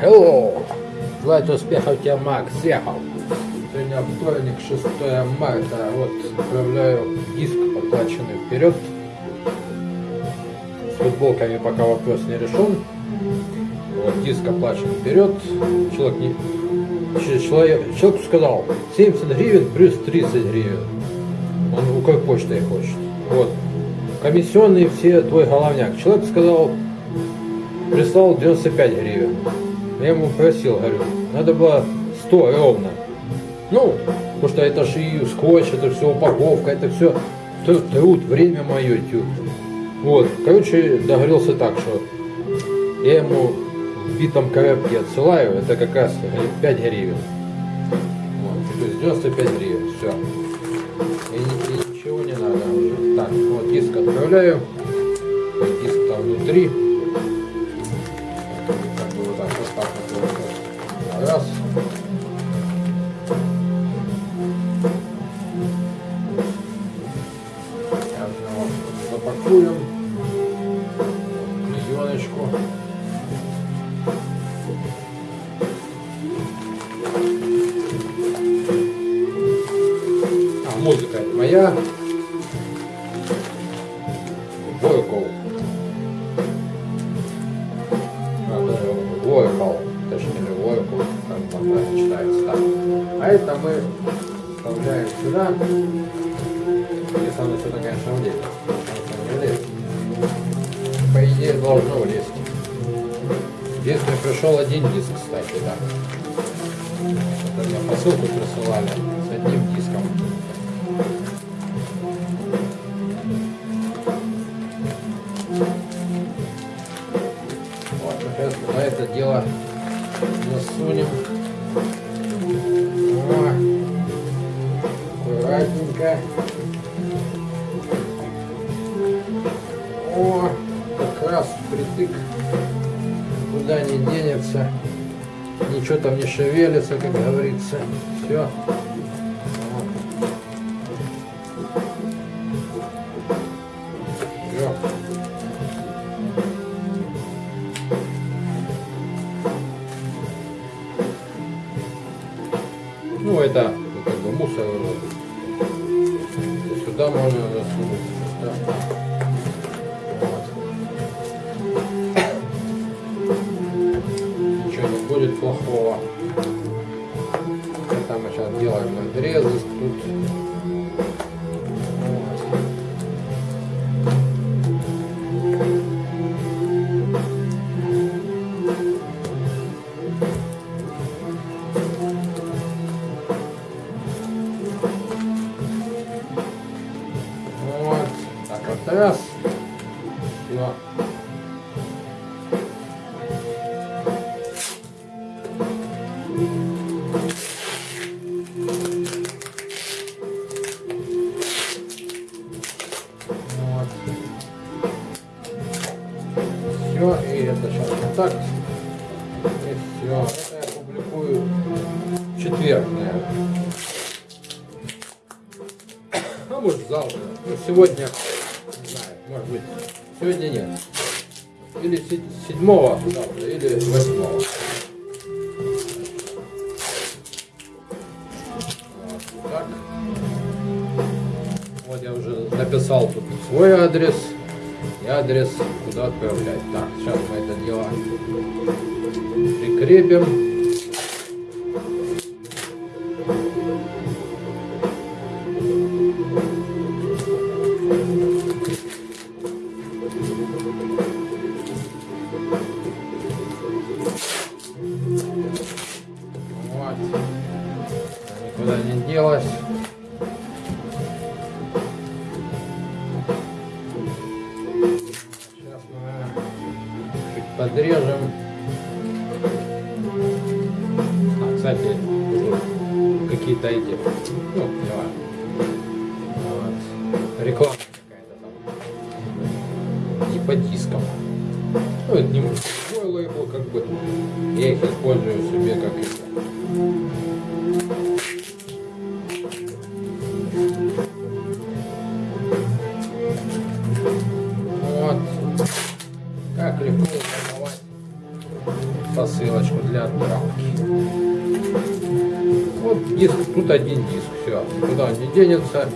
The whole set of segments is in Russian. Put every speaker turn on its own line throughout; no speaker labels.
Hello! Желаю успехов тебе, Макс, съехал. Сегодня вторник, 6 марта. Вот отправляю диск оплаченный вперед. С футболками пока вопрос не решен. Вот диск оплачен вперед. Человек не... Человек, человек сказал 70 гривен плюс 30 гривен. Он Укрпочтой хочет. Вот. Комиссионные все твой головняк. Человек сказал, прислал 95 гривен. Я ему просил, говорю, надо было 100 ровно. Ну, потому что это же и скотч, это все упаковка, это все труд, время мое, тю. Вот, короче, договорился так, что я ему в битом коробке отсылаю, это как раз 5 гривен. Вот, то есть 95 гривен, все. И, и ничего не надо уже. Так, вот диск отправляю. Диск там внутри. Музыка это моя. Войков. Войков. Точнее, Войков. Там правильно читается так. А это мы вставляем сюда. Если оно сюда, конечно, влезет. По идее, должно влезть. Мне пришел один диск, кстати, да. Это мне посылку присылали с одним диском. Дело засунем. О, аккуратненько. О, как раз притык. Куда не денется. Ничего там не шевелится, как говорится. Все. Ну, это ну, как бы мусор. Сюда можно засунуть. Да. Вот. Ничего не будет плохого. Это мы сейчас делаем надрезы тут. Все. Вот. Все, и это сейчас вот так. И все. Это я публикую в. А может завтра. Ну, сегодня, может быть, сегодня нет. Или се- седьмого завтра, или восьмого. Так. Вот я уже написал тут свой адрес и адрес, куда отправлять. Так, сейчас мы это дело прикрепим. Никуда не делась. Сейчас мы чуть подрежем. А, кстати, какие-то эти, ну, важно. Вот. Реклама какая-то там. Не по дискам. Ну, это не мой лейбл, как бы. Я их использую себе как это. Упаковать посылочку для отправки. Вот диск, тут один диск, все, куда не денется,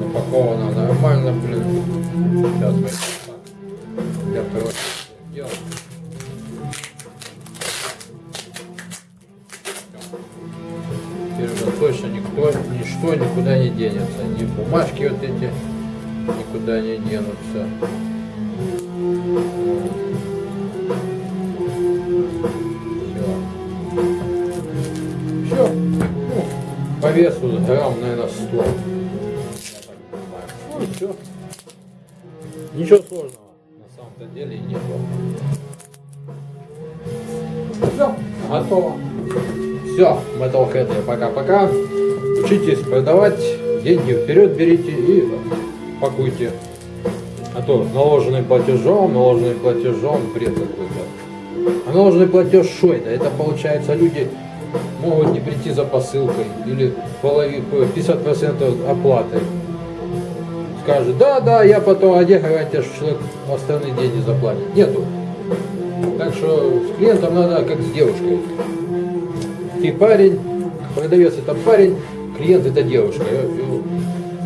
упаковано нормально, блин. Сейчас мы так, для уже точно никто, ничто никуда не денется. Ни бумажки вот эти никуда не денутся. Весу грамм, наверное, 100. Я так понимаю. Ну все. Ничего сложного на самом-то деле не было. Все, готово. Все, Metalhead, пока-пока. Учитесь продавать, деньги вперед берите и пакуйте. А то наложенный платежом, наложенный платежом, бред какой-то. А наложенный платеж что это? Это получается люди могут не прийти за посылкой или половину, 50% оплаты. Скажет, да, да, я потом, а где гарантия, что человек остальные деньги заплатит? Нету. Так что с клиентом надо как с девушкой. Ты парень, продавец это парень, клиент это девушка.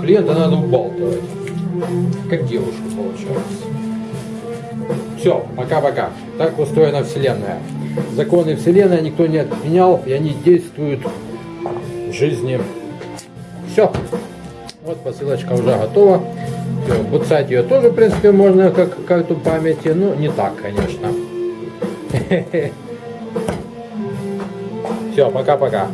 Клиента надо убалтывать. Как девушку получается. Все, пока-пока. Так устроена Вселенная. Законы Вселенной никто не отменял, и они действуют в жизни. Все. Вот посылочка уже готова. Все, буцать ее тоже, в принципе, можно как карту памяти, но не так, конечно. Все, пока-пока.